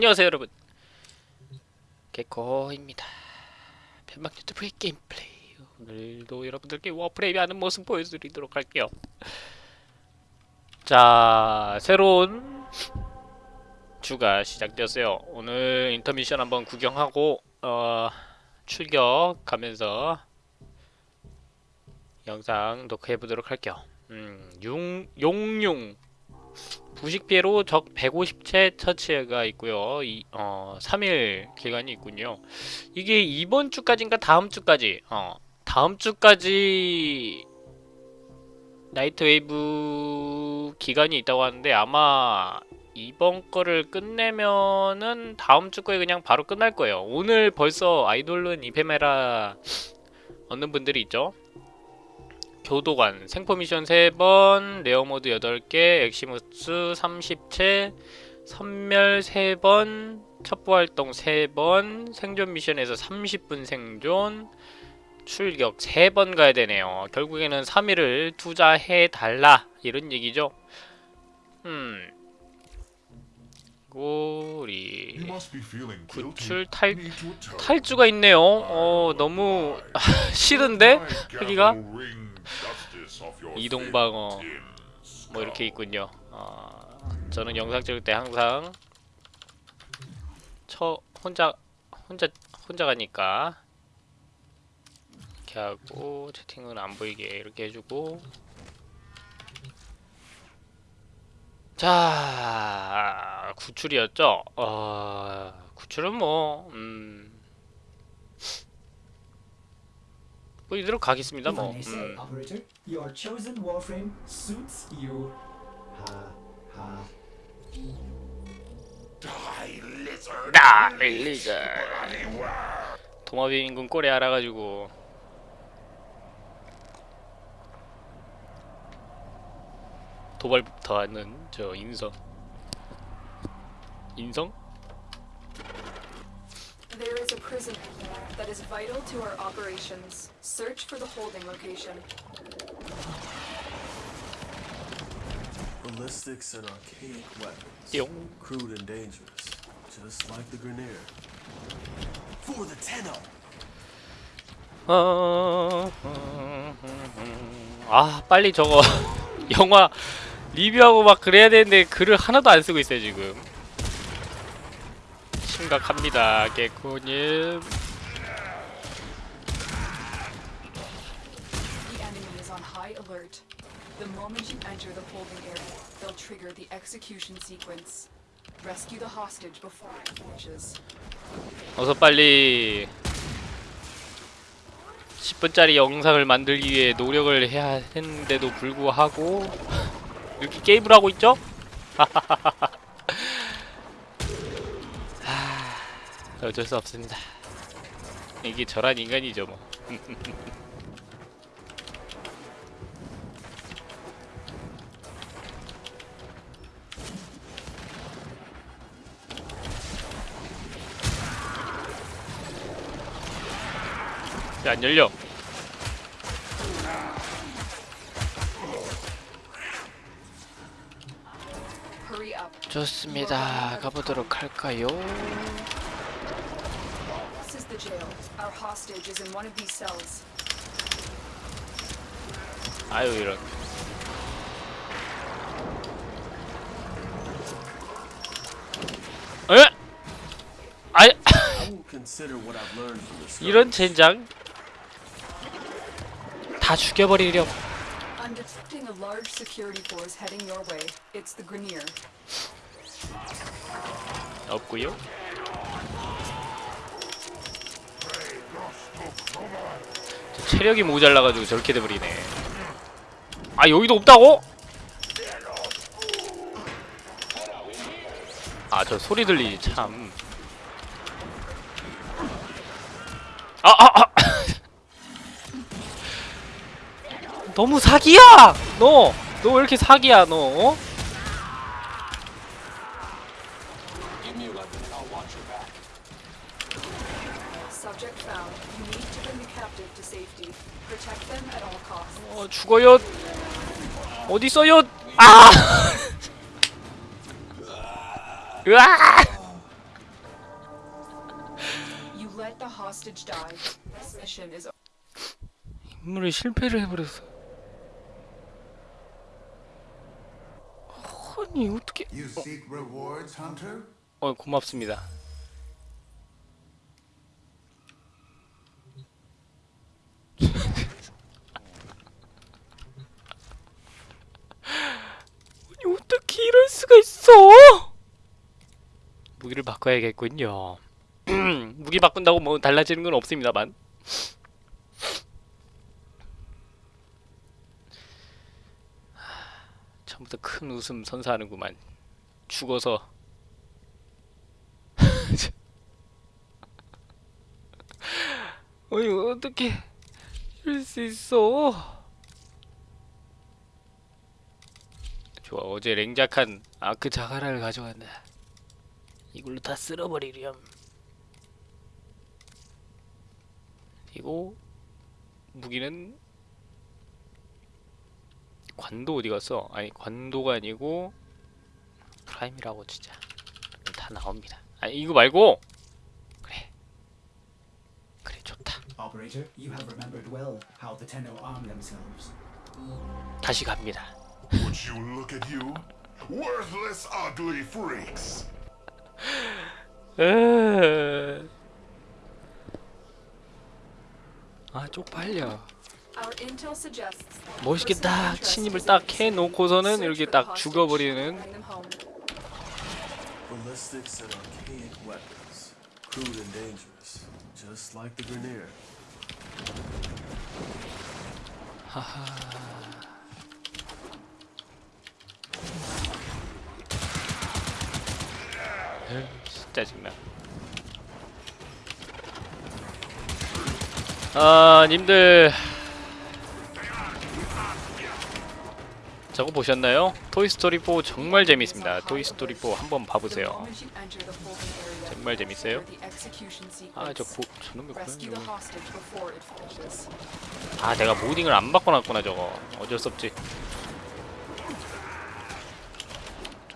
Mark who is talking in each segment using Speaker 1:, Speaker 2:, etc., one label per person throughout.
Speaker 1: 안녕하세요 여러분. 개코입니다. 편막 유튜브의 게임 플레이. 오늘도 여러분들께 Warframe 하는 모습 보여드리도록 할게요. 자 새로운 주가 시작되었어요. 오늘 인터미션 한번 구경하고 어, 출격 가면서 영상 녹화해보도록 할게요. 음, 용, 용융 부식 피해로 적 150체 처치가 있고요. 이, 어, 3일 기간이 있군요. 이게 이번 주까지인가 다음 주까지 어, 다음 주까지 Nightwave 기간이 있다고 하는데 아마 이번 거를 끝내면은 다음 주 거에 그냥 바로 끝날 거예요. 오늘 벌써 Eidolon Ephemera 얻는 분들이 있죠. 교도관, 생포 미션 3번, rare mod 8개, Eximus 30체, 섬멸 3번, 첩보활동 3번, 생존 미션에서 30분 생존, 출격 3번 가야 되네요. 결국에는 3일을 투자해달라 이런 얘기죠. 음... 우리 구출 탈, 탈주가 있네요. 어, 너무 싫은데? 하기가? 이동방어 뭐 이렇게 있군요. 어, 저는 영상 찍을 때 항상 저 혼자 혼자 혼자 가니까 이렇게 하고 채팅은 안 보이게 이렇게 해주고 자 구출이었죠. 어, 구출은 뭐 음. 뭐 이대로 가겠습니다 뭐.
Speaker 2: If I may say,
Speaker 1: 음.
Speaker 2: operator, your chosen warframe suits you. Ha ha.
Speaker 1: 나 릴리저 도마비 인군 꼴에 알아가지고 도발부터 하는 저 인성 인성?
Speaker 3: Prison that is vital to our operations. Search for the holding location.
Speaker 4: Ballistics and archaic weapons.
Speaker 1: 띠용
Speaker 4: Crude and dangerous, just like the Grenier. For the Tenno!
Speaker 1: 어, 아 빨리 저거 영화 리뷰하고 막 그래야 되는데 글을 하나도 안 쓰고 있어요 지금 심각합니다 개코님
Speaker 3: The enemy is on high alert. The moment you enter the holding area, they'll trigger the execution sequence. Rescue the hostage before it finishes.
Speaker 1: 어서 빨리 10분짜리 영상을 만들기 위해 노력을 해야 했는데도 불구하고 이렇게 게임을 하고 있죠? 어쩔 수 없습니다. 이게 저란 인간이죠 뭐. 야, 안 열려. 좋습니다. 가보도록 할까요?
Speaker 3: hostage is in one of these cells.
Speaker 1: 아유 이런. 에? 아,
Speaker 4: I will consider what I've learned from this.
Speaker 1: 이런 젠장. 다 죽여버리렴.
Speaker 3: I'm detecting a large security force heading your way. It's the Grenier.
Speaker 1: 없고요. 체력이 모자라가지고 저렇게 돼버리네. 아 여기도 없다고? 아 저 소리 들리지 참. 아 아, 아. 너무 사기야! 너! 너 왜 이렇게 사기야 너? 어?
Speaker 3: Subject found. You need to bring the captive to safety. Protect them at all costs.
Speaker 1: 어 죽어요. 어디 있어요? 아! 으아! 임무를 실패를 해버렸어. 아니 어떻게?
Speaker 5: Hunter?
Speaker 1: 어 고맙습니다. 아니 어떻게 이럴 수가 있어? 무기를 바꿔야겠군요. 무기 바꾼다고 뭐 달라지는 건 없습니다만. 처음부터 큰 웃음 선사하는구만. 죽어서 아니 어떻게 이럴 수 있어? 좋아 어제 냉작한 아크 자가라를 가져간다. 이걸로 다 쓸어버리렴. 그리고 무기는 관도 어디 갔어? 아니 관도가 아니고 프라임이라고 진짜 다 나옵니다. 아니 이거 말고 그래 그래 좋다. 다시 갑니다.
Speaker 6: Would you look at you? Worthless, ugly freaks!
Speaker 1: 으... 아 쪽팔려.
Speaker 3: our intel suggests
Speaker 1: 멋있게 딱 침입을 딱 해놓고서는 이렇게 딱 죽어버리는
Speaker 3: bring them home.
Speaker 4: Ballistics and archaic weapons. Crude and dangerous. Just like the Grenier.
Speaker 1: 에휴, 진 짜 정말. 아, 님들 저거 보셨나요? 토이스토리 4 정말 재밌습니다. 토이스토리 4 한번 봐보세요. 정말 재밌어요.
Speaker 3: trigger the execution
Speaker 1: 아, 저
Speaker 3: sequence.
Speaker 1: 고, 저놈의 고양이. 아, 내가 모딩을 안 바꿔놨구나 저거. 어쩔 수 없지.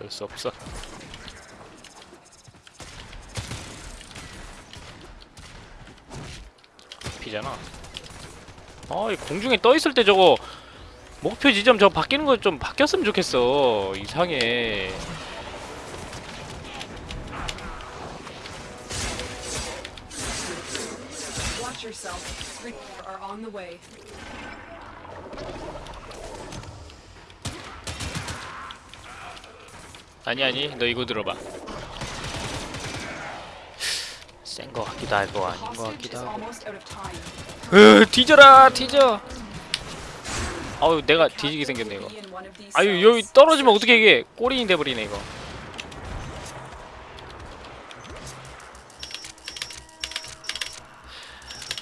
Speaker 1: 어쩔 수 없어. 피잖아. 아, 이 공중에 떠 있을 때 저거 목표 지점 저거 바뀌는 거 좀 바뀌었으면 좋겠어. 이상해. 아니 아니, 너 이거 들어봐. 센 거 같기도 하고 아닌 거 같기도 하고. 으, 뒤져라, 뒤져. 아유, 내가 뒤지게 생겼네 이거. 아유. 여기 떨어지면 어떻게 이게 꼬리인 돼 버리네 이거.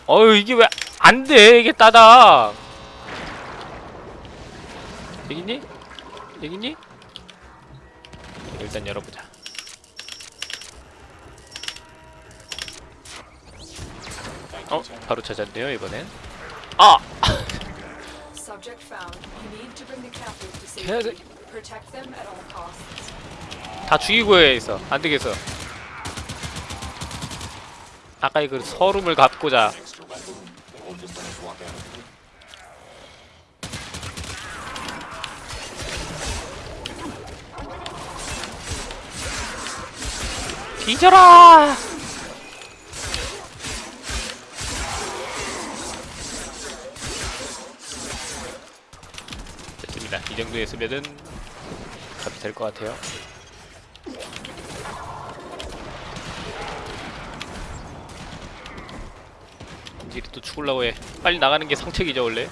Speaker 1: 어유 이게 왜 안 돼? 이게 따닥. 여기 있니? 여기 있니? 일단 열어보자. 어, 바로 찾았네요 이번엔. 아. 다 죽이고 해 있어. 안 되겠어. 아까 그 서름을 갚고자. 뒤져라! 됐습니다. 이 정도였으면은 값이 될 것 같아요. 이제 또 죽으려고 해. 빨리 나가는 게 상책이죠 원래.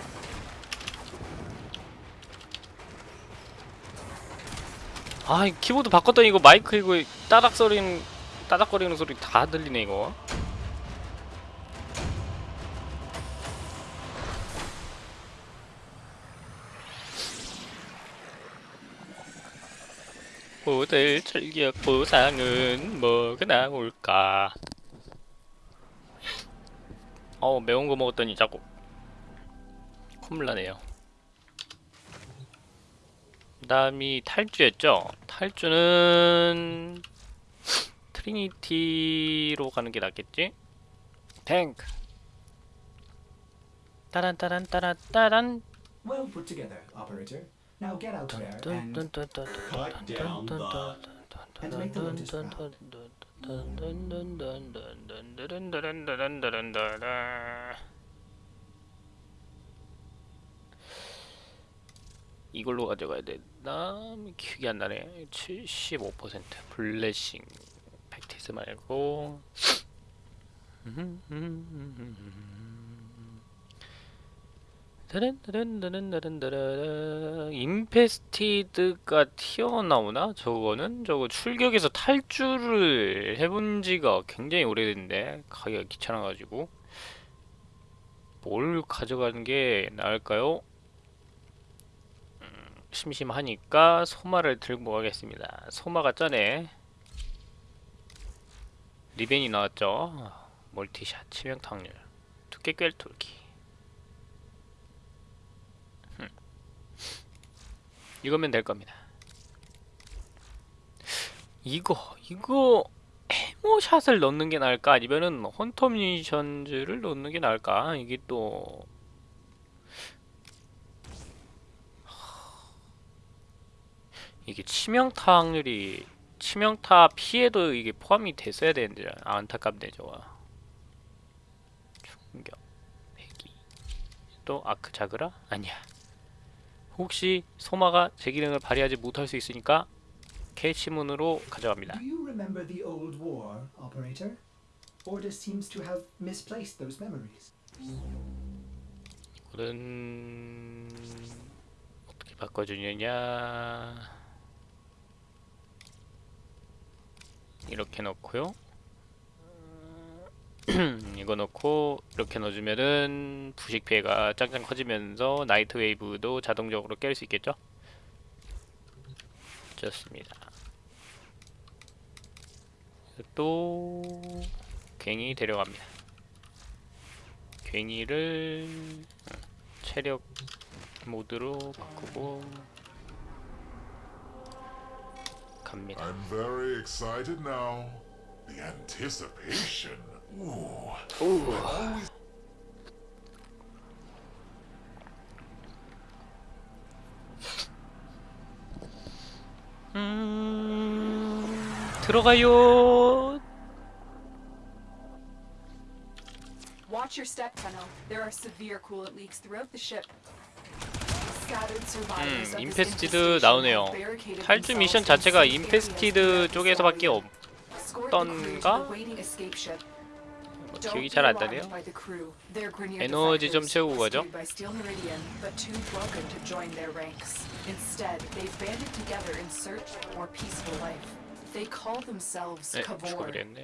Speaker 1: 아, 이 키보드 바꿨더니 이거 마이크 이거 따닥 소리는 따닥거리는 소리 다 들리네 이거. 오늘 출격 보상은 뭐가 나올까? 어 매운 거 먹었더니 자꾸 콧물 나네요. 그 다음이 탈주였죠. 탈주는 트리니티로 가는 게 낫겠지? 탱크 따란 따란 따란 따란
Speaker 2: Well put together, operator. Now get out there and
Speaker 7: Cut down the
Speaker 2: and make the Lotus proud.
Speaker 1: 이걸로 가져가야 되나? 기억이 안 나네. 75% 블레싱 팩티스 말고 인페스티드가 튀어나오나? 저거는 저거 출격에서 탈주를 해본 지가 굉장히 오래됐는데 가기가 귀찮아가지고 뭘 가져가는 게 나을까요? 음, 심심하니까 소마를 들고 가겠습니다. 소마가 전에 리벤이 나왔죠. 멀티샷 치명타 확률 두께 꿰뚫기 흠. 이거면 될 겁니다. 이거 이거 해모샷을 넣는 게 나을까 아니면은 헌터 미니션즈를 넣는 게 나을까 이게 또 이게 치명타 확률이 치명타 피해도 이게 포함이 됐어야 되는데 아, 안타깝네 저거. 충격 배기. 또 아크 자그라? 아니야. 혹시 소마가 제 기능을 발휘하지 못할 수 있으니까 캐치문으로 가져갑니다.
Speaker 2: Do you remember the old war, operator? Ordis seems to have misplaced those memories.
Speaker 1: 이거는 어떻게 바꿔주느냐 이렇게 넣고요. 이거 넣고 이렇게 넣어주면은 부식 피해가 짱짱 커지면서 나이트 웨이브도 자동적으로 깰 수 있겠죠? 좋습니다. 또 괭이 데려갑니다. 괭이를 체력 모드로 바꾸고 갑니다.
Speaker 6: I'm very excited now. The anticipation. Ooh.
Speaker 1: 음, 들어가요.
Speaker 3: Watch your step tunnel. There are severe coolant leaks throughout the ship.
Speaker 1: 음,
Speaker 3: infestation
Speaker 1: 나오네요. 탈주 미션 자체가
Speaker 3: areas
Speaker 1: 쪽에서밖에 없.
Speaker 3: Escort the crew to
Speaker 1: 던가?
Speaker 3: the waiting escape ship.
Speaker 1: 뭐 기억이 잘 안 나네요. 에너지 좀 채우고 가죠. 네. 죽어버렸네.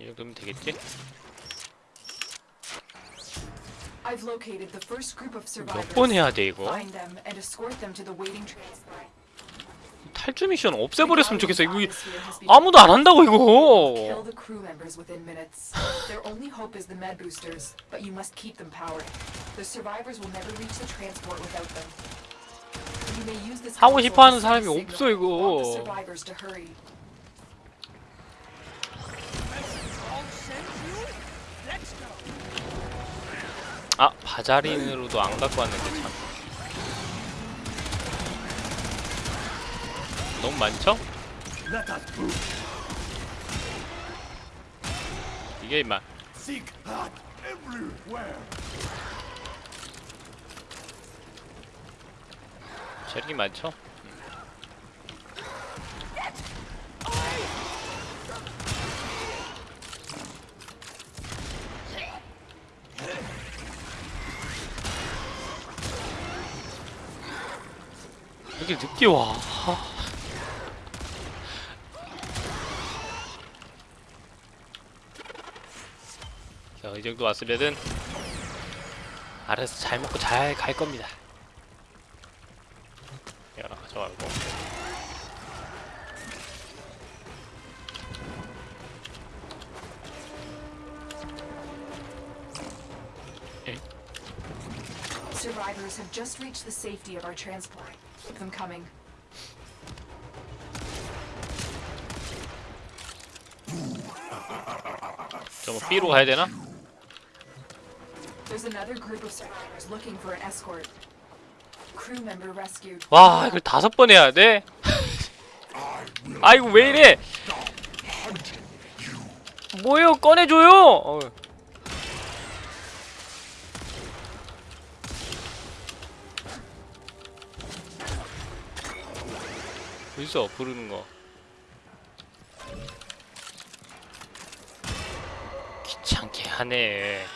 Speaker 1: 이 정도면 되겠지? 몇. 번 해야 돼 이거?
Speaker 3: Find them and escort them to the waiting transport.
Speaker 1: 탈주 미션 없애버렸으면 좋겠어. 이거 아무도 안 한다고 이거. 하고
Speaker 3: console
Speaker 1: 싶어 하는
Speaker 3: to
Speaker 1: 사람이 없어. 이거. 아 바자린으로도 안 갖고 왔는데 참. 너무 많죠? 이게 임마. 체력이 많죠? 이렇게 늦게 와. 하. 자, 이 정도 왔으면은 알아서 잘 먹고 잘 갈 겁니다. 이거 하나 가져가고
Speaker 3: Survivors have just reached the safety of our transport. Them coming.
Speaker 1: 저뭐 B로 가야 되나?
Speaker 3: There's another group of survivors looking for an escort. Crew member rescued.
Speaker 1: 와 이걸 다섯 번 해야 돼? 아이고 왜 이래? 뭐요 꺼내줘요. 어. 어딨어 부르는 거? 귀찮게 하네.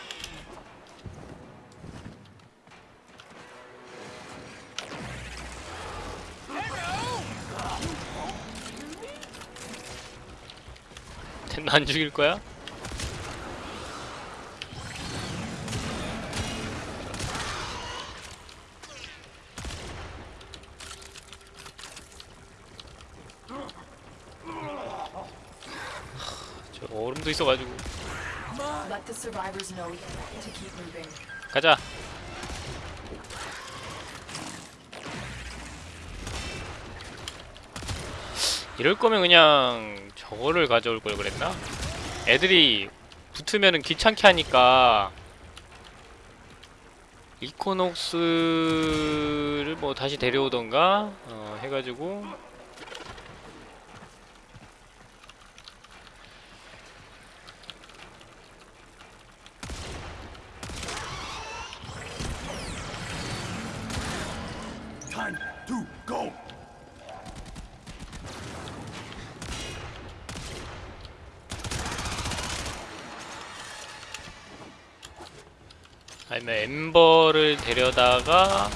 Speaker 1: 안 죽일 거야? 저 얼음도 있어가지고. 가자. 이럴 거면 그냥 저거를 가져올 걸 그랬나? 애들이 붙으면은 귀찮게 하니까 이코녹스를 뭐 다시 데려오던가 어, 해가지고
Speaker 4: To go.
Speaker 1: 아니면 엠버를 데려다가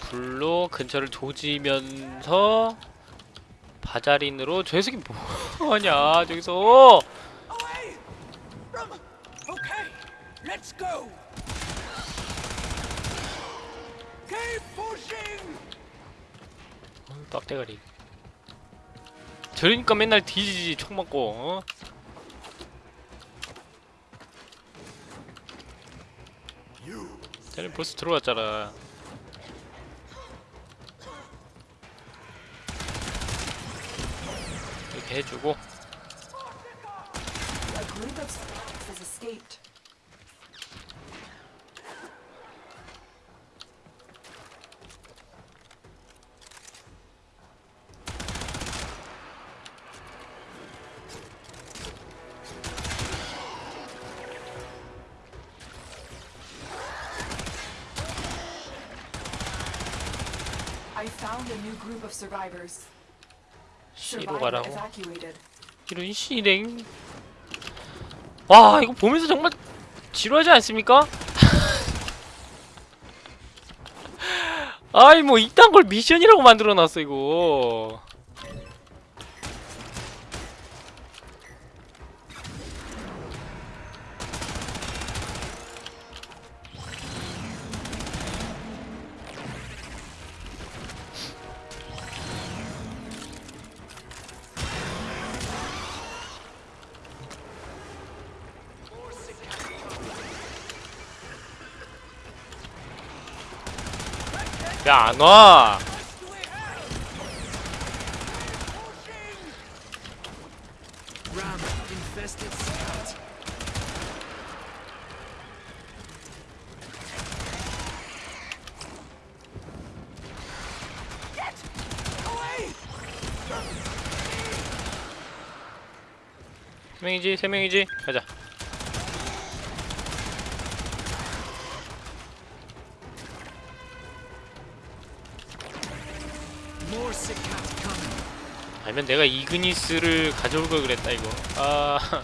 Speaker 1: 불로 근처를 조지면서 바자린으로 저 녀석이 뭐하냐 저기서 저러니까 맨날 뒤지지 총 맞고 어? 쟤는 벌써 들어왔잖아 이렇게 해주고
Speaker 3: found a new group of survivors.
Speaker 1: C로 가라고. 이런 실행 와 이거 보면서 정말 지루하지 않습니까? 아이 뭐 이딴 걸 미션이라고 만들어놨어 이거
Speaker 4: away!
Speaker 1: 세 명이지 세 명이지 가자 아니면 내가 이그니스를 가져올 걸 그랬다 이거. 아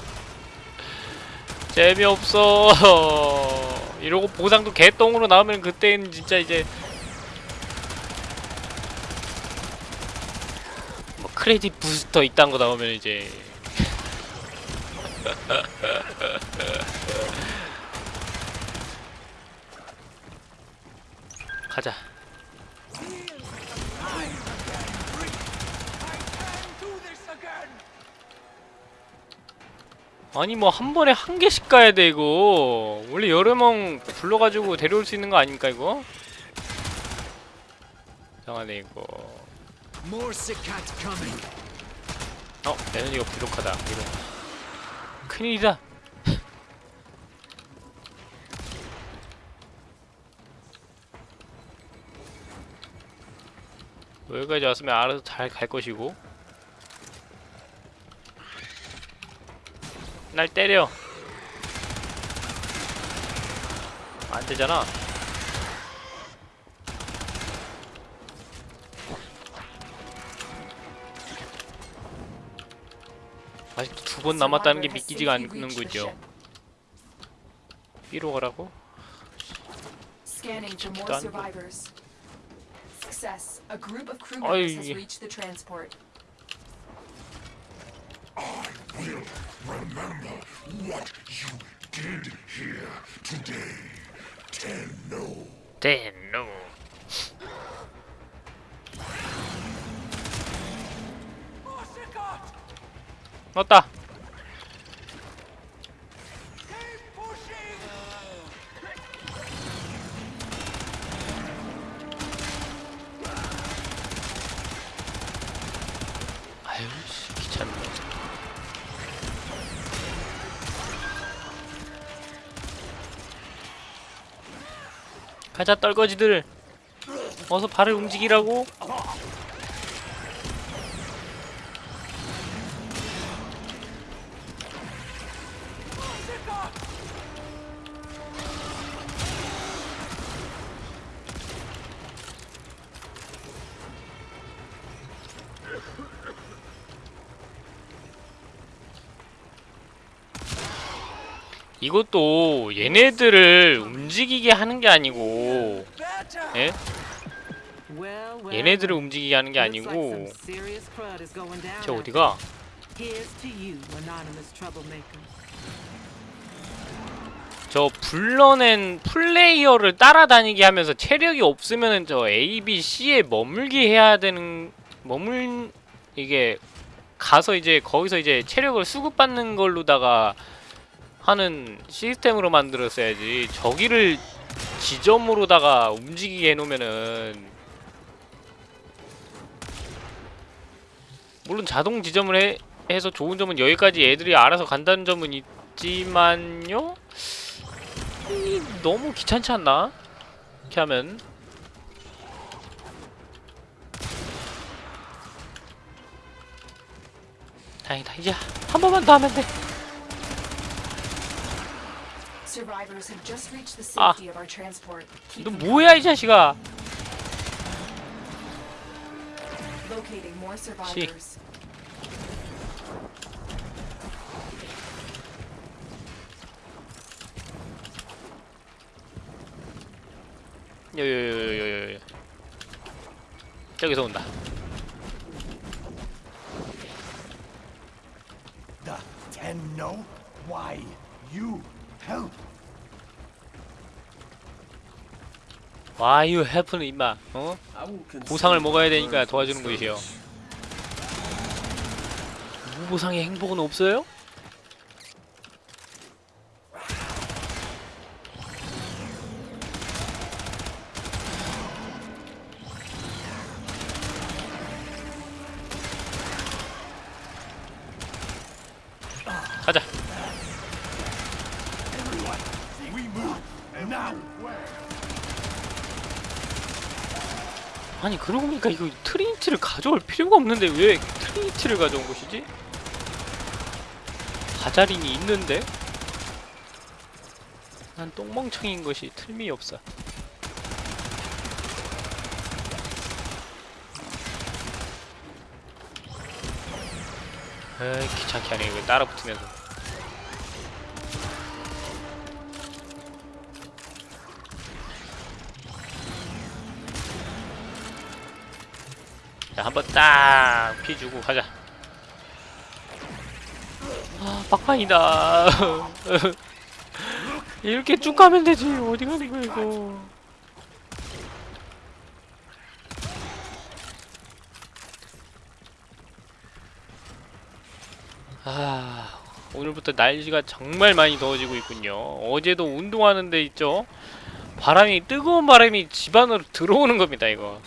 Speaker 1: 재미없어. 이러고 보상도 개똥으로 나오면 그때는 진짜 이제 뭐 크레딧 부스터 이딴 거 나오면 이제 아니 뭐 한 번에 한 개씩 가야 돼 이거. 원래 여름멍 불러가지고 데려올 수 있는 거 아닙니까 이거? 이상하네 이거. 어? 에너지가 부족하다 이거. 큰일이다. 뭐, 여기까지 왔으면 알아서 잘 갈 것이고. 날 때려 안 되잖아 아직도 두 번 남았다는 게 믿기지가
Speaker 3: ship.
Speaker 1: B로 가라고?
Speaker 3: A group of crew
Speaker 1: Ay.
Speaker 3: members has reached the transport.
Speaker 6: Will remember what you did here today. Tenno.
Speaker 1: 대노 왔다 가자 떨거지들. 어서 발을 움직이라고. 이것도 얘네들을 움직이게 하는 게 아니고 예? 얘네들을. 움직이게 하는 게 아니고
Speaker 8: out
Speaker 1: 어디가? 저 불러낸 플레이어를 따라다니게 하면서 체력이 없으면은 저 A, B, C에 머물게 해야 되는 머물 이게 가서 이제 거기서 이제 체력을 수급받는 걸로다가 하는 시스템으로 만들었어야지 저기를 지점으로다가 움직이게 해놓으면은 물론 자동 지점을 해, 해서 좋은 점은 여기까지 애들이 알아서 간다는 점은 있지만요. 이 너무 귀찮지 않나? 이렇게 하면. 다행이다. 이제 한 번만 더 하면 돼
Speaker 3: Keep
Speaker 1: 너 뭐야 이 자식아
Speaker 3: survivors.
Speaker 1: 여여여여여 저기서 온다
Speaker 5: The Tenno? Why, you help.
Speaker 1: 와유 해프는 임마 어? 보상을 먹어야 되니까 도와주는
Speaker 4: service.
Speaker 1: 무보상의 행복은 없어요? 가자 아니 그러고 보니까 이거 Trinity를 가져올 필요가 없는데 왜 Trinity를 가져온 것이지? Vazarin이 있는데? 난 똥멍청인 것이 틀림없어 에이 귀찮게 하네 이거 따라 붙으면서 한번 딱 피주고 가자. 아 막판이다. 이렇게 쭉 가면 되지. 어디 가는 거야 이거? 아 오늘부터 날씨가 정말 많이 더워지고 있군요. 어제도 운동하는 데 있죠? 바람이 뜨거운 바람이 집 안으로 들어오는 겁니다 이거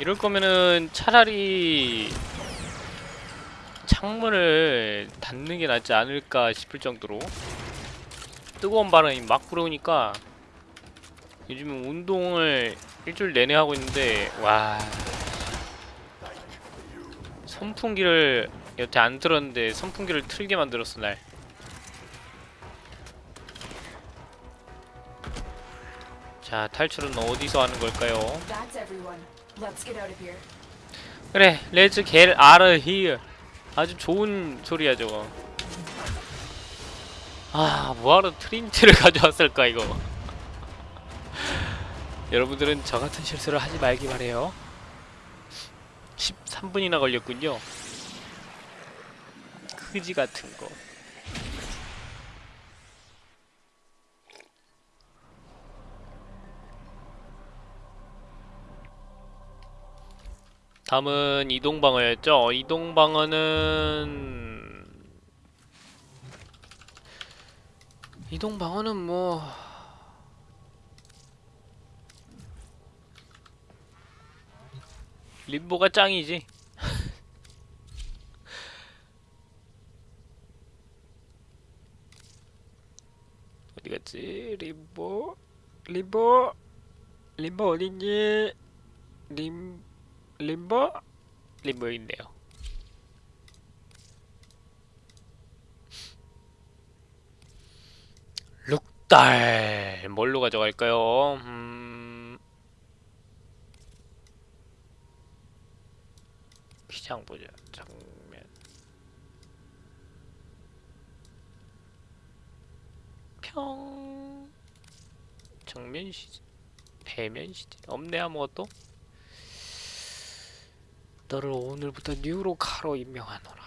Speaker 1: 이럴 거면은 차라리 창문을 닫는 게 낫지 않을까 싶을 정도로 뜨거운 바람이 막 불어오니까 요즘은 운동을 일주일 내내 하고 있는데 와 선풍기를 여태 안 틀었는데 선풍기를 틀게 만들었어 날. 자 탈출은 어디서 하는 걸까요? 그래 let's get out of here. 아주 좋은 소리야 저거. 아 뭐하러 트린트를 가져왔을까 이거. 여러분들은 저 같은 실수를 하지 말기 바래요. 13분이나 걸렸군요. 크지 같은 거 다음은 이동방어였죠. 이동방어는 이동방어는 뭐 림보가 짱이지. 어디 갔지? 림보 림보 림보 어딨니? 림 림보? 림보 있네요. 룩달 뭘로 가져갈까요? 음... 시장 보자. 정면. 평. 정면 시제. 배면 시제. 없네 아무것도. 너를 오늘부터 뉴로 카로 임명하노라.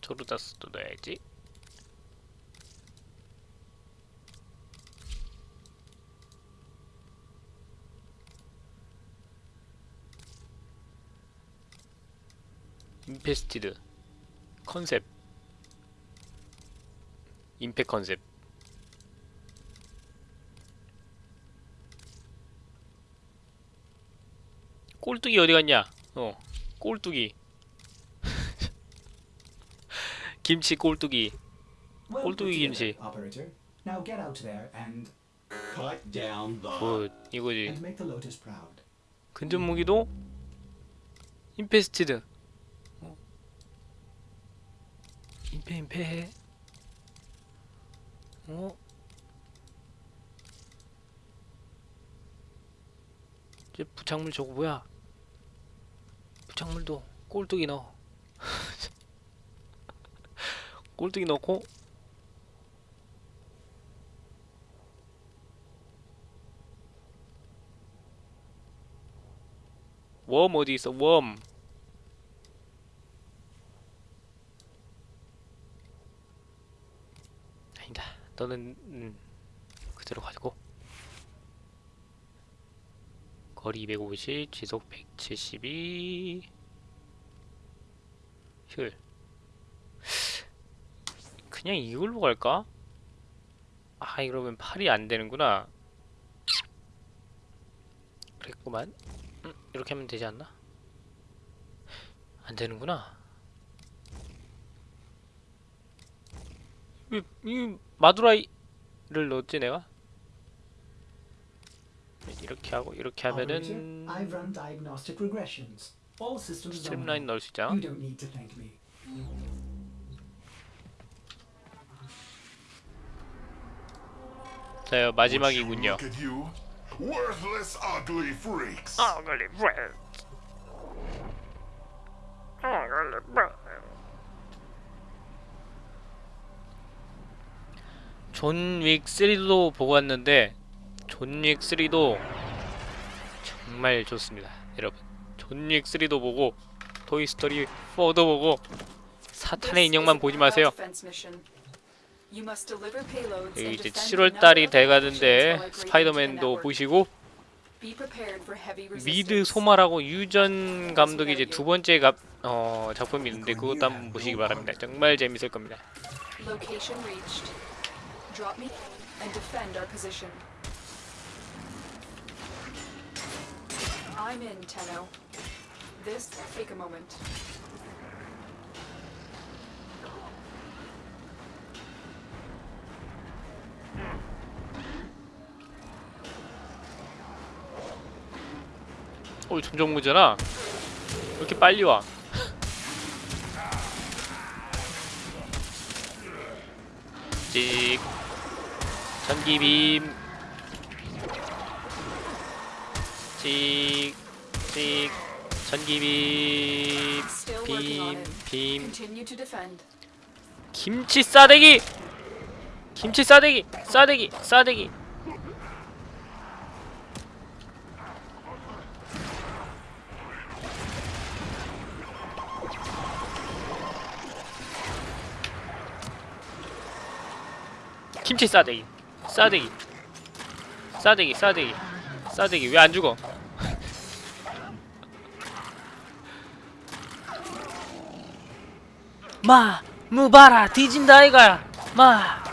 Speaker 1: 조르다스도 넣어야지. 인페스티드 컨셉 임팩 컨셉 꼴뚜기 어디 갔냐? 어 꼴뚜기 김치 꼴뚜기 꼴뚜기 김치
Speaker 2: together, operator. Now get out there and
Speaker 7: Cut down the.
Speaker 1: 굿 이거지
Speaker 2: and make the Lotus proud.
Speaker 1: 근접 무기도 인페스티드 어. 임페 임페 어? 이제 부착물 저거 뭐야? 부착물도 꼴뚜기 넣어. 꼴뚜기 넣고? 웜 어디 있어? 웜 아니다 너는 음, 그대로 가지고 거리 250 지속 172 효율 그냥 이걸로 갈까? 아 이러면 팔이 안 되는구나 그랬구만 음, 이렇게 하면 되지 않나? 안 되는구나. 왜, 이 마두라이를 넣었지 내가? 이렇게 하고 이렇게 하면은
Speaker 2: I've run diagnostic regressions. All systems
Speaker 1: 스트림라인. 넣을 수 있잖아.
Speaker 2: You don't need to thank me.
Speaker 1: 자, 마지막이군요.
Speaker 6: Worthless, ugly freaks.
Speaker 1: 아, 걸리 브레드. 아, garlic bread. 존윅 3도 보고 왔는데 존윅 3도 정말 좋습니다, 여러분. 존윅 3도 보고 토이스토리 4도 보고 사탄의 인형만 보지 마세요. 여기 이제 7월 달이 돼가는데 스파이더맨도 보시고 미드 소마라고 유전 감독이 이제 두 번째 가, 어, 작품이 있는데 그것도 한번 보시기 바랍니다. 정말 재밌을 겁니다.
Speaker 3: Location reached. Drop me and defend our position. I'm in, Tenno. This take a moment.
Speaker 1: 어 점점 무잖아 왜 이렇게 빨리 와 찍 전기빔 찍 찍 전기빔
Speaker 3: it.
Speaker 1: 빔빔
Speaker 3: Continue to defend.
Speaker 1: 김치 싸대기 김치 싸대기 싸대기 싸대기 김치 싸대기 싸대기 싸대기 싸대기 싸대기 왜 안 죽어 마 무바라 뒤진다 아이가 마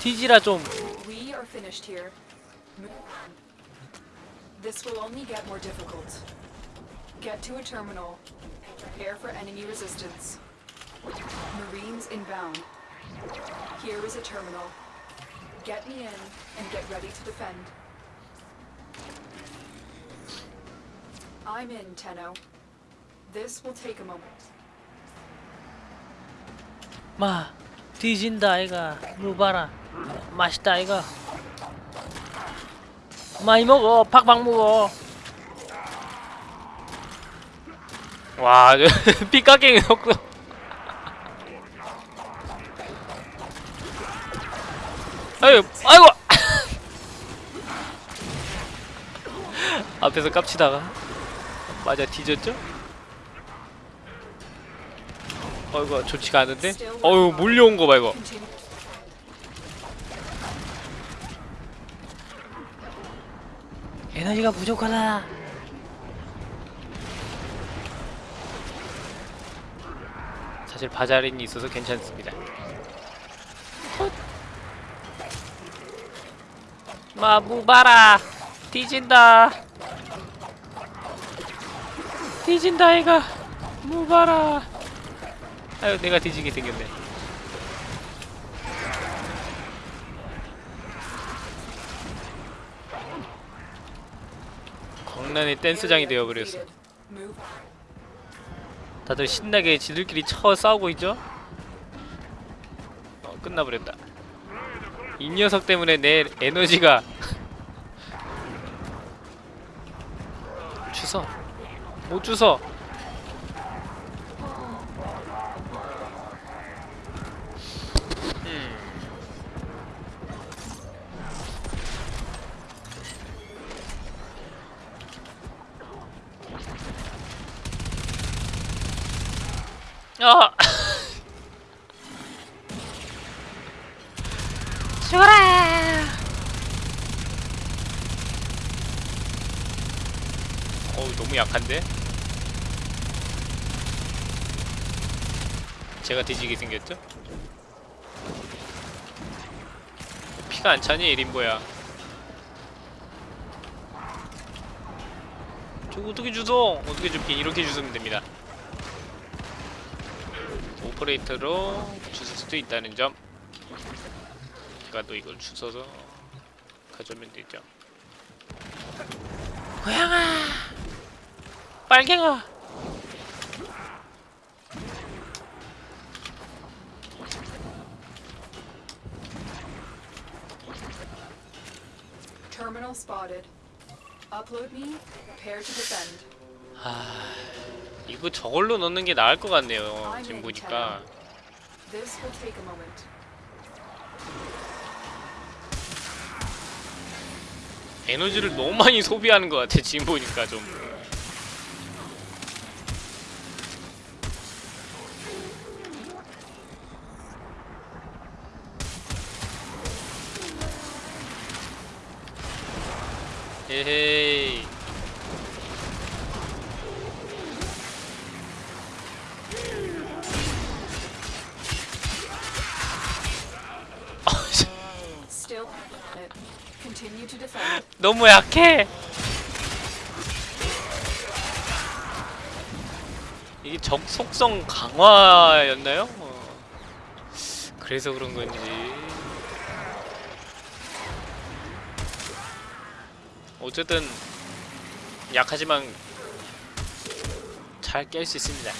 Speaker 1: 뒤지라 좀
Speaker 3: We are finished here. Move on. This will only get more difficult. Get to a terminal. Prepare for enemy resistance. Marines inbound. Here is a terminal. Get me in and get ready to defend. I'm in, Tenno. This will take a moment.
Speaker 1: 마 뒤진다 아이가 무바라 맛있다 아이가 많이 먹어 팍팍 먹어 와 삐까깽이 넣고 아유 아이고 앞에서 깝치다가 맞아 뒤졌죠? 어이구 좋지가 않은데? 어유 몰려온 거 봐 이거. 에너지가 부족하다 사실 바자린이 있어서 괜찮습니다 마 무바라 뒤진다 뒤진다 얘가 무바라 아유 내가 뒤지게 생겼네 광란의 댄스장이 되어버렸어. 다들 신나게 지들끼리 쳐 싸우고 있죠? 어, 끝나버렸다. 이 녀석 때문에 내 에너지가 주서 못 주서 음. 아 죽어라 약한데? 제가 뒤지게 생겼죠? 피가 안 차니 이림보야? 저 어떻게 주소? 어떻게 줍긴 이렇게 주시면 됩니다. 오퍼레이터로 주실 수도 있다는 점. 제가 또 이걸 주워서 가져오면 되죠. 고양아 빨갱아
Speaker 3: Terminal spotted. Upload me. Prepare to defend.
Speaker 1: 이거 저걸로 넣는 게 나을 것 같네요 지금 보니까
Speaker 3: This will take a moment.
Speaker 1: 에너지를 너무 많이 소비하는 것 같아 지금 보니까 좀
Speaker 3: defend.
Speaker 1: 너무 약해. 이게 적 속성 강화였나요? 어. 그래서 그런 건지. 어쨌든 약하지만 잘 깰 수 있습니다.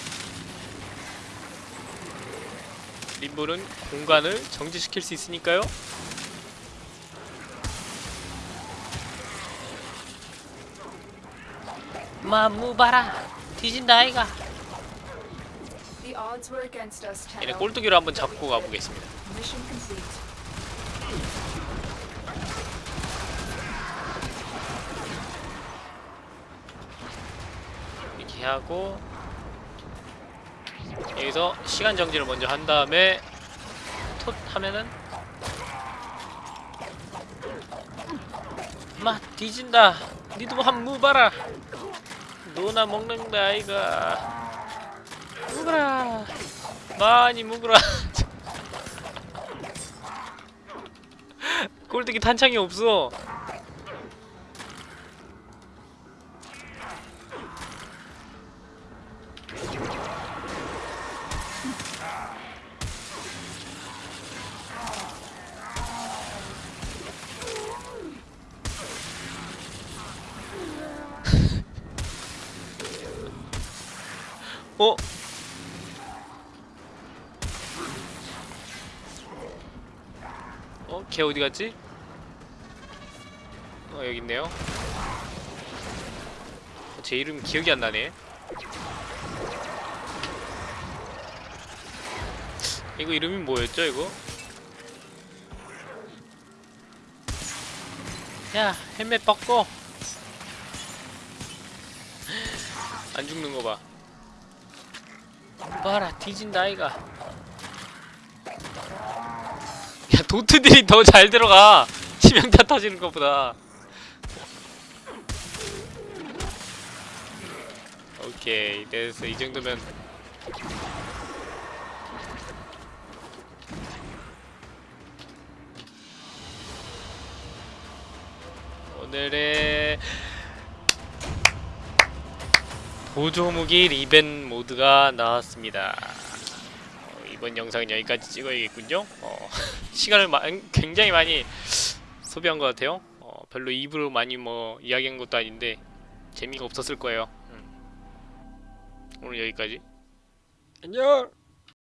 Speaker 1: 림볼은 공간을 정지시킬 수 있으니까요. 마무바라 뒤진다 아이가.
Speaker 3: The odds were against us,
Speaker 1: 얘네. 꼴뚜기로 한번 잡고 가보겠습니다.
Speaker 3: Mission complete.
Speaker 1: 이렇게 하고 여기서 시간 정지를 먼저 한 다음에 톳 하면은 마 뒤진다. 니도 한 무 봐라. 노나 먹는다 아이가. 묵으라. 많이 묵으라. 꼴뚜기 탄창이 없어 어? 어? 걔 어디 갔지? 어 여기 있네요. 어, 제 이름 기억이 안 나네. 이거 이름이 뭐였죠 이거? 야 헬멧 벗고 안 죽는 거 봐. 봐라 뒤진다 아이가 도트들이 더 잘 들어가. 치명타 터지는 것보다. 오케이 됐어. 이 정도면. 오늘의 보조무기 리벤 모드가 나왔습니다. 어, 이번 영상은 여기까지 찍어야겠군요. 어, 시간을 마, 굉장히 많이 소비한 것 같아요. 어, 별로 입으로 많이 뭐 이야기한 것도 아닌데 재미가 없었을 거예요. 음. 오늘 여기까지. 안녕.